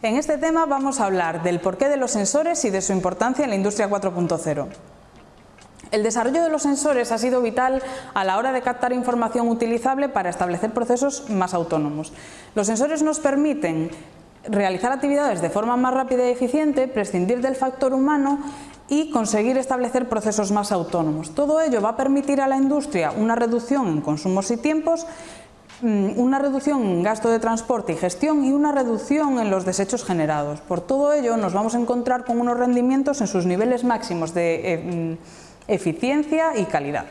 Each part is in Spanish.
En este tema vamos a hablar del porqué de los sensores y de su importancia en la industria 4.0. El desarrollo de los sensores ha sido vital a la hora de captar información utilizable para establecer procesos más autónomos. Los sensores nos permiten realizar actividades de forma más rápida y eficiente, prescindir del factor humano y conseguir establecer procesos más autónomos. Todo ello va a permitir a la industria una reducción en consumos y tiempos una reducción en gasto de transporte y gestión y una reducción en los desechos generados. Por todo ello nos vamos a encontrar con unos rendimientos en sus niveles máximos de eh, mm, eficiencia y calidad.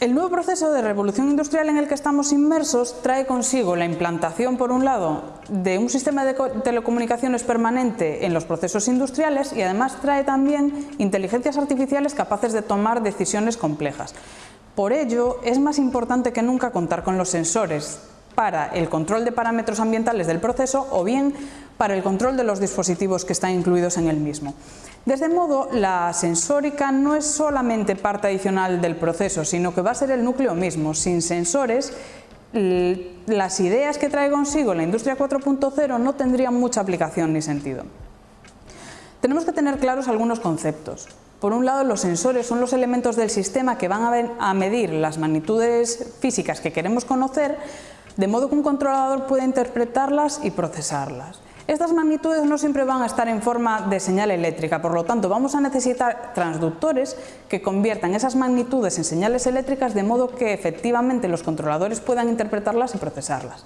El nuevo proceso de revolución industrial en el que estamos inmersos trae consigo la implantación, por un lado, de un sistema de telecomunicaciones permanente en los procesos industriales y además trae también inteligencias artificiales capaces de tomar decisiones complejas. Por ello, es más importante que nunca contar con los sensores para el control de parámetros ambientales del proceso o bien para el control de los dispositivos que están incluidos en el mismo. De este modo, la sensórica no es solamente parte adicional del proceso, sino que va a ser el núcleo mismo. Sin sensores, las ideas que trae consigo la industria 4.0 no tendrían mucha aplicación ni sentido. Tenemos que tener claros algunos conceptos. Por un lado, los sensores son los elementos del sistema que van a medir las magnitudes físicas que queremos conocer, de modo que un controlador pueda interpretarlas y procesarlas. Estas magnitudes no siempre van a estar en forma de señal eléctrica, por lo tanto vamos a necesitar transductores que conviertan esas magnitudes en señales eléctricas de modo que efectivamente los controladores puedan interpretarlas y procesarlas.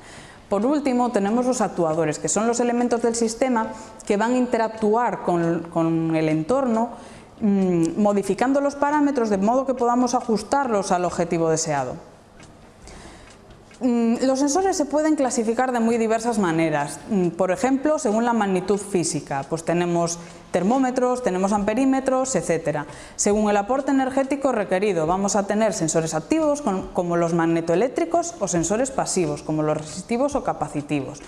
Por último, tenemos los actuadores, que son los elementos del sistema que van a interactuar con, el entorno Mm, modificando los parámetros de modo que podamos ajustarlos al objetivo deseado. Mm, los sensores se pueden clasificar de muy diversas maneras, mm, por ejemplo, según la magnitud física, pues tenemos termómetros, tenemos amperímetros, etc. Según el aporte energético requerido, vamos a tener sensores activos como los magnetoeléctricos o sensores pasivos como los resistivos o capacitivos.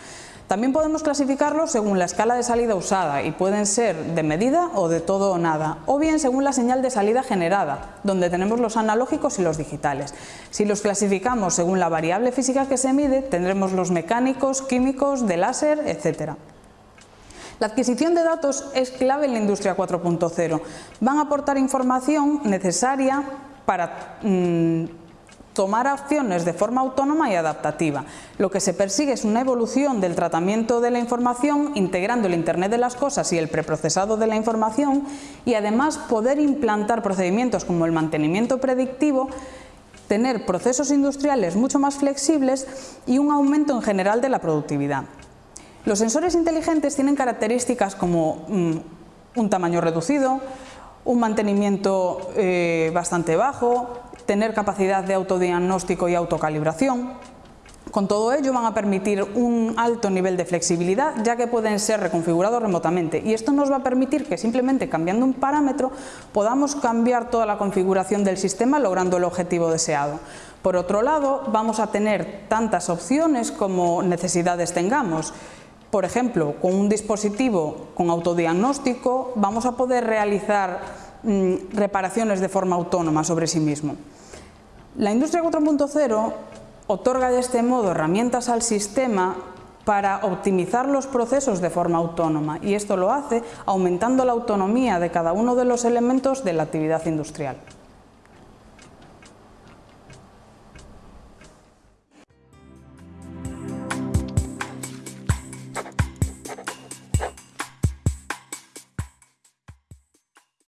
También podemos clasificarlos según la escala de salida usada y pueden ser de medida o de todo o nada, o bien según la señal de salida generada, donde tenemos los analógicos y los digitales. Si los clasificamos según la variable física que se mide, tendremos los mecánicos, químicos, de láser, etc. La adquisición de datos es clave en la industria 4.0. Van a aportar información necesaria para mm, tomar acciones de forma autónoma y adaptativa. Lo que se persigue es una evolución del tratamiento de la información integrando el Internet de las cosas y el preprocesado de la información y además poder implantar procedimientos como el mantenimiento predictivo tener procesos industriales mucho más flexibles y un aumento en general de la productividad. Los sensores inteligentes tienen características como mm, un tamaño reducido, un mantenimiento eh, bastante bajo, tener capacidad de autodiagnóstico y autocalibración. Con todo ello van a permitir un alto nivel de flexibilidad ya que pueden ser reconfigurados remotamente y esto nos va a permitir que simplemente cambiando un parámetro podamos cambiar toda la configuración del sistema logrando el objetivo deseado. Por otro lado vamos a tener tantas opciones como necesidades tengamos. Por ejemplo, con un dispositivo con autodiagnóstico vamos a poder realizar mm, reparaciones de forma autónoma sobre sí mismo. La industria 4.0 otorga de este modo herramientas al sistema para optimizar los procesos de forma autónoma y esto lo hace aumentando la autonomía de cada uno de los elementos de la actividad industrial.